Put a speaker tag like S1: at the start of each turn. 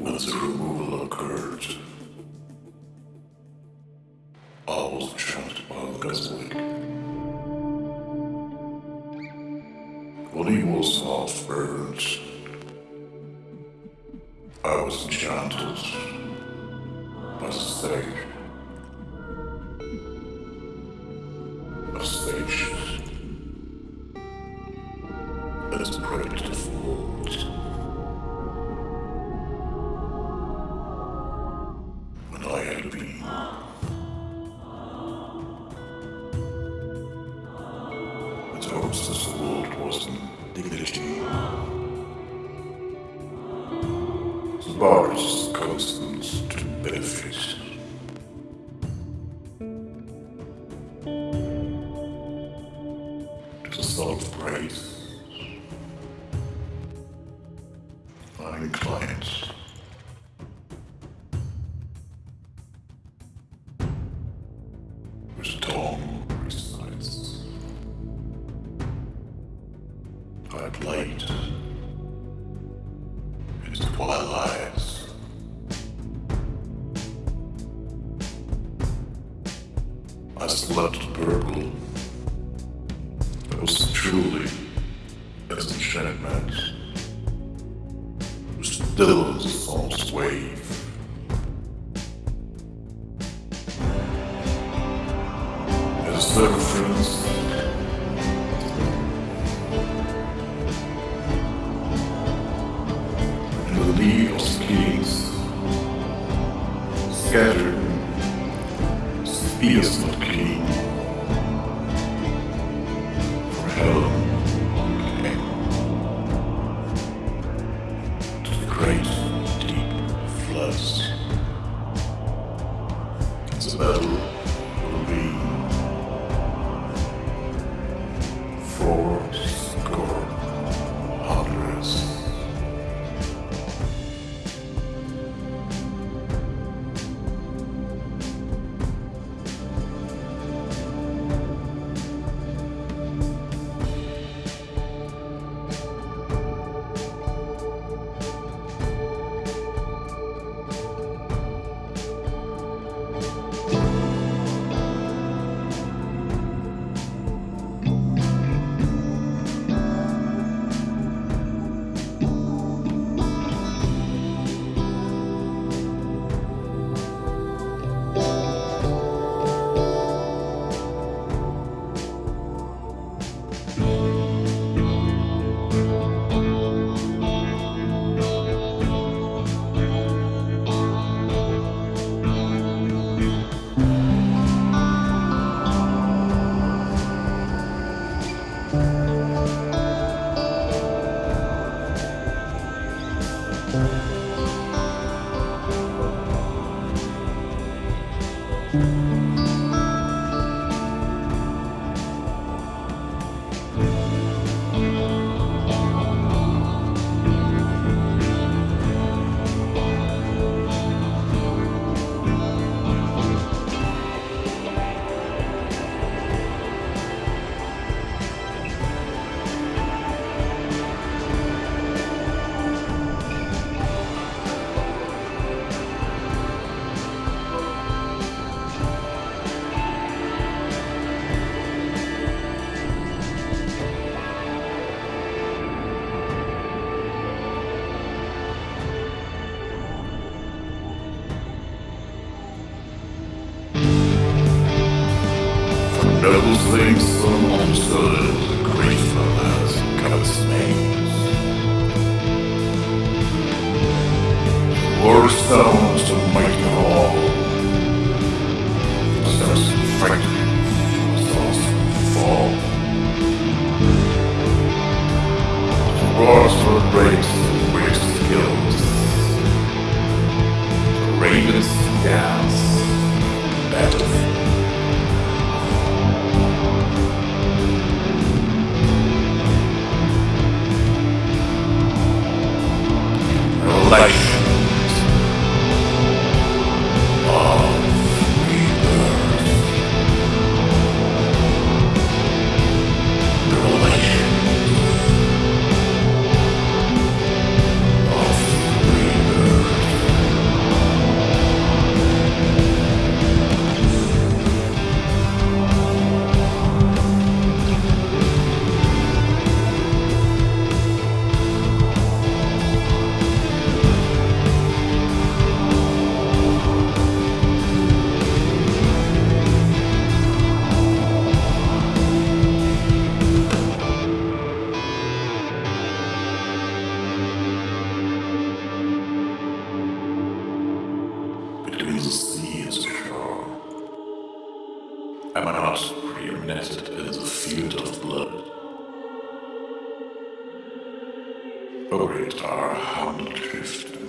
S1: Once the removal occurred, I was trapped by the Guswick. When he was half burned, I was enchanted by the stake. A stage the hopes this world was in dignity. The bars constant to benefit. To celebrate finding clients. Which I played in his twilight. I slept purple. That was truly as enchantment. Still as a false wave. As circumference. Scattered For noble things understood, grateful as God's names. War stones to mighty all. Steps frightening, souls fall. Wars for breaks and breaks skills. Ravens dance, battlefield. Am I not preeminent in the field of blood? Oh, great our drift